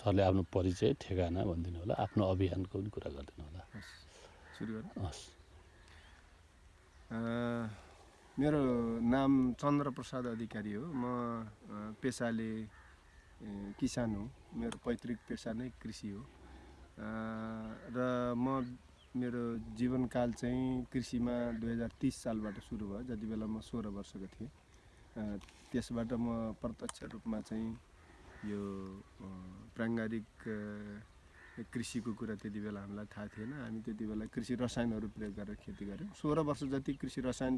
सरले आफ्नो परिचय ठेगाना भनिदिनु होला आफ्नो अभियानको पनि कुरा गरिदिनु होला। हस् मेरो नाम चन्द्रप्रसाद अधिकारी हो। म पेसाले किसान हो। मेरो पैतृक पेसा नै कृषि हो। र म मेरो जीवनकाल चाहिँ कृषिमा दुई हजार तिस सालबाट सुरु भयो। जति बेला म सोह्र वर्षको थिएँ। त्यसबाट म प्रत्यक्ष रूपमा चाहिँ यो प्राङ्गारिक कृषिको कुरा त्यति बेला हामीलाई थाहा थिएन। हामी त्यति बेला कृषि रसायनहरू प्रयोग गरेर खेती गऱ्यौँ। सोह्र वर्ष जति कृषि रसायन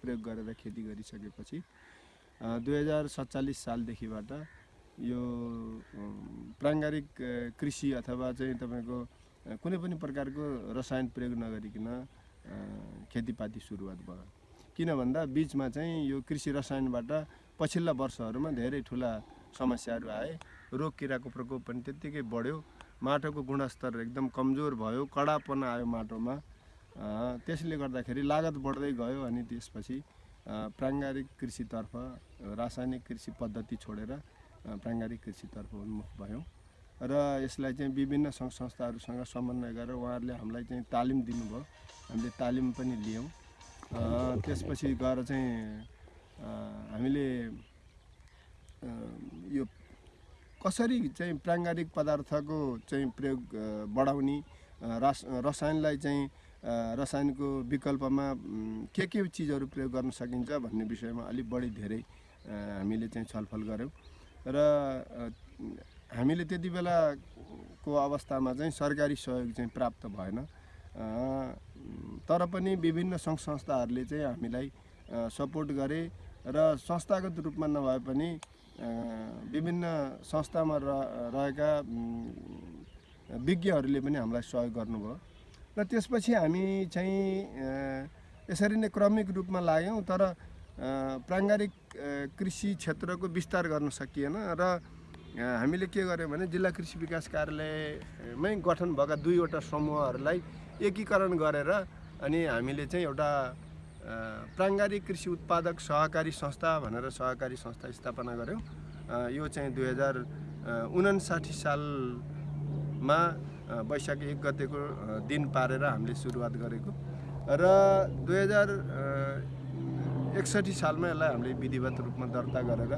प्रयोग गरेर खेती गरिसकेपछि दुई हजार सत्तालिस सालदेखिबाट यो प्राङ्गारिक कृषि अथवा चाहिँ तपाईँको कुनै पनि प्रकारको रसायन प्रयोग नगरिकन खेतीपाती सुरुवात भयो। किन भन्दा बिचमा चाहिँ यो कृषि रसायनबाट पछिल्ला वर्षहरूमा धेरै ठुला समस्याहरू आए। रोग किराको प्रकोप पनि त्यत्तिकै बढ्यो। माटोको गुणस्तर एकदम कमजोर भयो। कडापन आयो माटोमा। त्यसले गर्दाखेरि लागत बढ्दै गयो अनि त्यसपछि प्राङ्गारिक कृषितर्फ रासायनिक कृषि पद्धति छोडेर प्राङ्गारिक कृषितर्फ उन्मुख भयौँ। र यसलाई चाहिँ विभिन्न सङ्घ संस्थाहरूसँग समन्वय गरेर उहाँहरूले हामीलाई चाहिँ तालिम दिनुभयो। हामीले तालिम पनि लियौँ। त्यसपछि गएर चाहिँ अ, हामीले अ, यो कसरी चाहिँ प्राङ्गारिक पदार्थको चाहिँ प्रयोग बढाउने रस रसायनलाई चाहिँ रसायनको विकल्पमा के के चिजहरू प्रयोग गर्न सकिन्छ भन्ने विषयमा अलिक बढी धेरै हामीले चाहिँ छलफल गऱ्यौँ र हामीले त्यति बेलाको अवस्थामा चाहिँ सरकारी सहयोग चाहिँ प्राप्त भएन। तर पनि विभिन्न सङ्घ संस्थाहरूले चाहिँ हामीलाई सपोर्ट गरे र संस्थागत रूपमा नभए पनि विभिन्न संस्थामा र रहेका विज्ञहरूले पनि हामीलाई सहयोग गर्नुभयो। र त्यसपछि हामी चाहिँ यसरी नै क्रमिक रूपमा लाग्यौँ तर प्राङ्गारिक कृषि क्षेत्रको विस्तार गर्न सकिएन र हामीले के गर्यौँ भने जिल्ला कृषि विकास कार्यालयमै गठन भएका दुईवटा समूहहरूलाई एकीकरण गरेर अनि हामीले चाहिँ एउटा प्राङ्गारिक कृषि उत्पादक सहकारी संस्था भनेर सहकारी संस्था स्थापना गऱ्यौँ यो चाहिँ दुई हजार उनासाठी सालमा वैशाख एक गतेको दिन पारेर हामीले सुरुवात गरेको। र दुई हजार एकसठी सालमा यसलाई हामीले विधिवत रूपमा दर्ता गरेर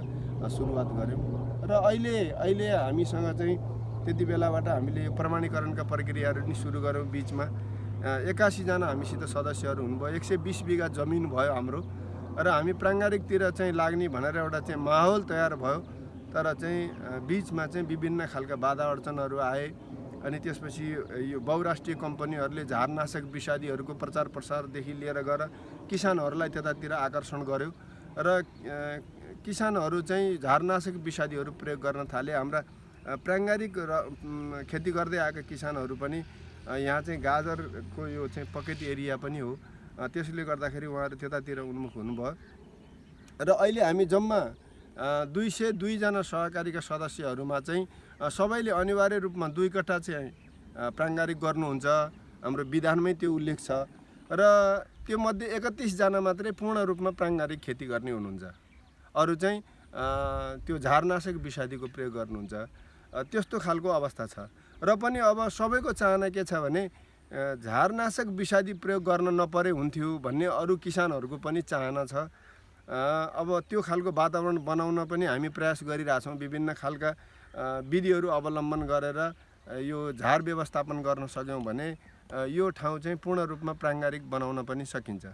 सुरुवात गऱ्यौँ र अहिले अहिले हामीसँग चाहिँ त्यति बेलाबाट हामीले प्रमाणीकरणका प्रक्रियाहरू पनि सुरु गऱ्यौँ बिचमा। एकासीजना हामीसित सदस्यहरू हुनुभयो। एक सय बिस बिघा जमिन भयो हाम्रो। र हामी प्राङ्गारिकतिर चाहिँ लाग्ने भनेर एउटा चाहिँ माहौल तयार भयो। तर चाहिँ बिचमा चाहिँ विभिन्न खालका बाधा अडचनहरू आए। अनि त्यसपछि यो बहुराष्ट्रिय कम्पनीहरूले झारनाशक विषादीहरूको प्रचार प्रसारदेखि लिएर गएर किसानहरूलाई त्यतातिर आकर्षण गर्यो। र किसानहरू चाहिँ झारनाशक विषादीहरू प्रयोग गर्न थाले। हाम्रा प्राङ्गारिक र खेती गर्दै आएका किसानहरू पनि यहाँ चाहिँ गाजरको यो चाहिँ पकेट एरिया पनि हो। त्यसले गर्दाखेरि उहाँहरू त्यतातिर उन्मुख हुनुभयो। र अहिले हामी जम्मा दुई सय दुईजना सहकारीका सदस्यहरूमा चाहिँ सबैले अनिवार्य रूपमा दुई कट्ठा चाहिँ प्राङ्गारिक गर्नुहुन्छ। हाम्रो विधानमै त्यो उल्लेख छ। र त्यो मध्ये एकतिसजना मात्रै पूर्ण रूपमा प्राङ्गारिक खेती गर्ने हुनुहुन्छ। अरू चाहिँ त्यो झारनाशक विषादीको प्रयोग गर्नुहुन्छ। त्यस्तो खालको अवस्था छ। र पनि अब सबैको चाहना के छ भने झारनाशक विषादी प्रयोग गर्न नपरे हुन्थ्यो भन्ने अरू किसानहरूको पनि चाहना छ। अब त्यो खालको वातावरण बनाउन पनि हामी प्रयास गरिरहेछौँ विभिन्न खालका विधिहरू अवलम्बन गरेर यो झार व्यवस्थापन गर्न सक्यौँ भने यो ठाउँ चाहिँ पूर्ण रूपमा प्राङ्गारिक बनाउन पनि सकिन्छ।